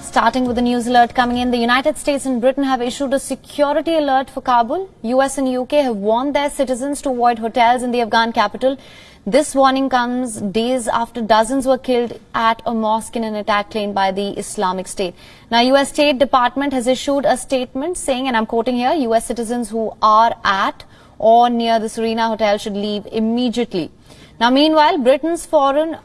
Starting with the news alert coming in, the United States and Britain have issued a security alert for Kabul. US and UK have warned their citizens to avoid hotels in the Afghan capital. This warning comes days after dozens were killed at a mosque in an attack claimed by the Islamic State. Now, US State Department has issued a statement saying, and I'm quoting here, US citizens who are at or near the Serena Hotel should leave immediately. Now, meanwhile, Britain's foreign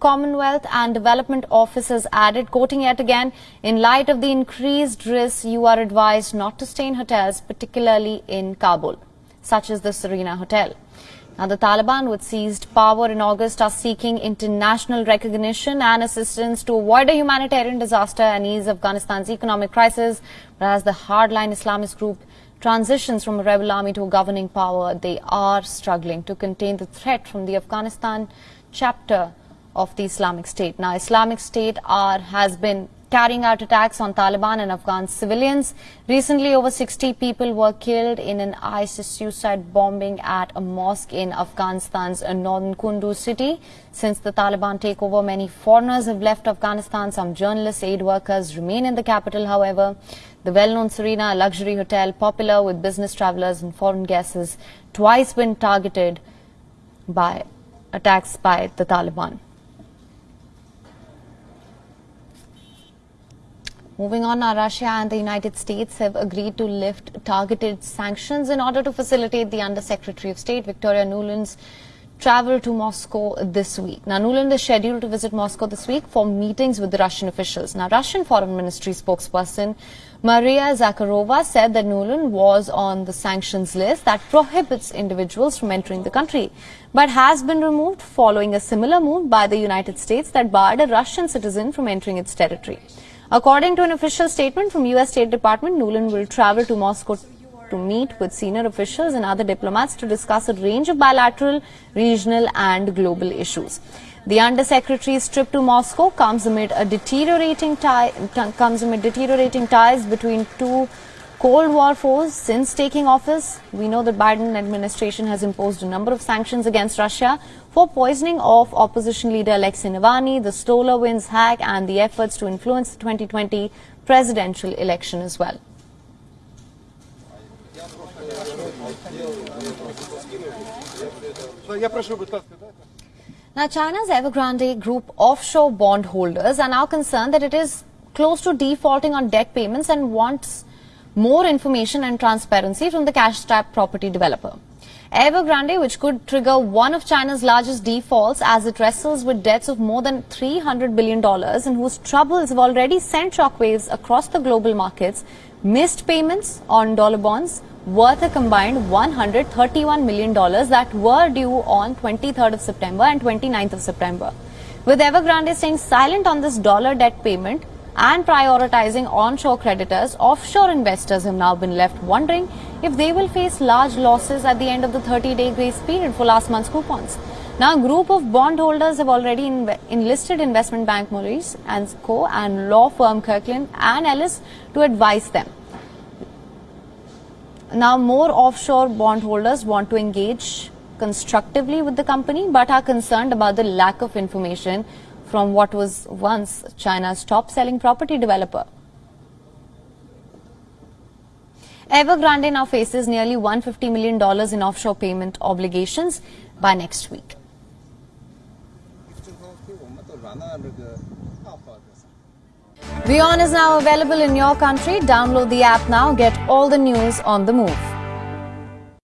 Commonwealth and Development Office has added, quoting yet again, in light of the increased risks, you are advised not to stay in hotels, particularly in Kabul, such as the Serena Hotel. Now, the Taliban, which seized power in August, are seeking international recognition and assistance to avoid a humanitarian disaster and ease Afghanistan's economic crisis. Whereas the hardline Islamist group transitions from a rebel army to a governing power, they are struggling to contain the threat from the Afghanistan chapter of the Islamic State. Now, Islamic State are, has been carrying out attacks on Taliban and Afghan civilians. Recently, over 60 people were killed in an ISIS suicide bombing at a mosque in Afghanistan's northern Kunduz city. Since the Taliban takeover, many foreigners have left Afghanistan. Some journalists, aid workers remain in the capital, however. The well-known Serena, luxury hotel, popular with business travelers and foreign guests, has twice been targeted by attacks by the Taliban. Moving on, now Russia and the United States have agreed to lift targeted sanctions in order to facilitate the Undersecretary of State Victoria Nuland's travel to Moscow this week. Now, Nuland is scheduled to visit Moscow this week for meetings with the Russian officials. Now, Russian Foreign Ministry spokesperson Maria Zakharova said that Nuland was on the sanctions list that prohibits individuals from entering the country, but has been removed following a similar move by the United States that barred a Russian citizen from entering its territory. According to an official statement from U.S. State Department, Nuland will travel to Moscow to meet with senior officials and other diplomats to discuss a range of bilateral, regional and global issues. The Undersecretary's trip to Moscow comes amid a deteriorating tie, comes amid deteriorating ties between two Cold War foes since taking office. We know the Biden administration has imposed a number of sanctions against Russia for poisoning of opposition leader Alexei Navalny, the SolarWinds hack and the efforts to influence the 2020 presidential election as well. Now, China's Evergrande Group offshore bond holders are now concerned that it is close to defaulting on debt payments and wants more information and transparency from the cash-strapped property developer. Evergrande, which could trigger one of China's largest defaults as it wrestles with debts of more than $300 billion and whose troubles have already sent shockwaves across the global markets, missed payments on dollar bonds worth a combined $131 million that were due on 23rd of September and 29th of September. With Evergrande staying silent on this dollar debt payment, and prioritizing onshore creditors, offshore investors have now been left wondering if they will face large losses at the end of the 30-day grace period for last month's coupons. Now, a group of bondholders have already enlisted investment bank Moelis and Co. and law firm Kirkland and Ellis to advise them. Now, more offshore bondholders want to engage constructively with the company but are concerned about the lack of information from what was once China's top-selling property developer. Evergrande now faces nearly $150 million in offshore payment obligations by next week. WION is now available in your country. Download the app now. Get all the news on the move.